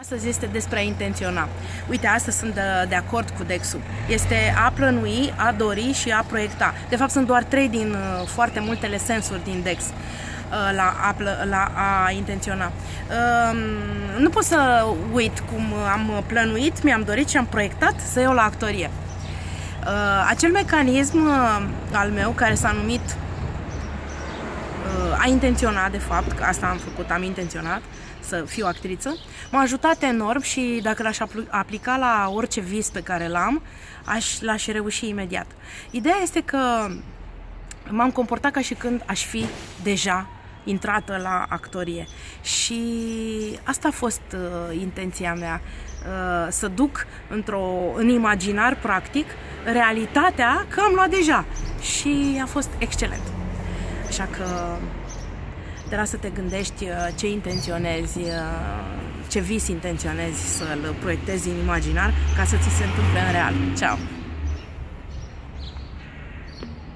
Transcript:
Astăzi este despre a intenționa. Uite, astăzi sunt de, de acord cu Dexul. Este a plănui, a dori și a proiecta. De fapt, sunt doar trei din uh, foarte multele sensuri din Dex uh, la a, plă, la a intenționa. Uh, nu pot să uit cum am plănuit, mi-am dorit și am proiectat să iau la actorie. Uh, acel mecanism uh, al meu care s-a numit uh, a intenționat de fapt, că asta am făcut, am intenționat să fiu actriță, m-a ajutat enorm și dacă l-aș aplica la orice vis pe care l-am, aș, l-aș reuși imediat. Ideea este că m-am comportat ca și când aș fi deja intrată la actorie și asta a fost uh, intenția mea, uh, să duc într-o, în imaginar practic realitatea că am luat deja și a fost excelent. Așa că te lasă să te gândești uh, ce intenționezi, uh, ce vis intenționezi să-l proiectezi în imaginar ca să ți se întâmple în real. Ceau!